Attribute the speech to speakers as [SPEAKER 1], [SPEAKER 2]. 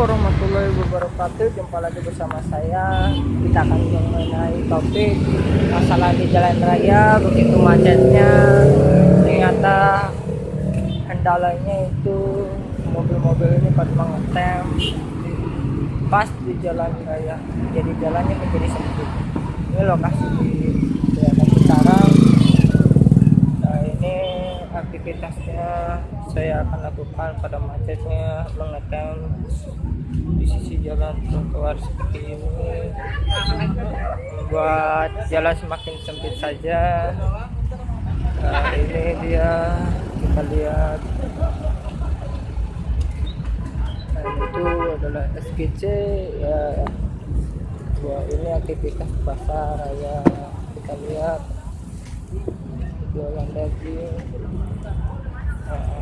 [SPEAKER 1] warahmatullahi wabarakatuh. Jumpa lagi bersama saya. Kita akan mengenai topik Masalah di jalan raya Begitu macetnya. Ternyata Kendalanya itu Mobil-mobil ini pada mengetem Pas di jalan raya. Jadi jalannya menjadi sempit. Ini lokasi di Cikarang Nah ini aktivitasnya saya akan lakukan pada macetnya mengetem sisi jalan trotoar seperti ini. Buat jalan semakin sempit saja. Nah, ini dia. Kita lihat. Nah, itu adalah SGC ya. Buat ini aktivitas pasar ya. Kita lihat. Jualan daging. Nah,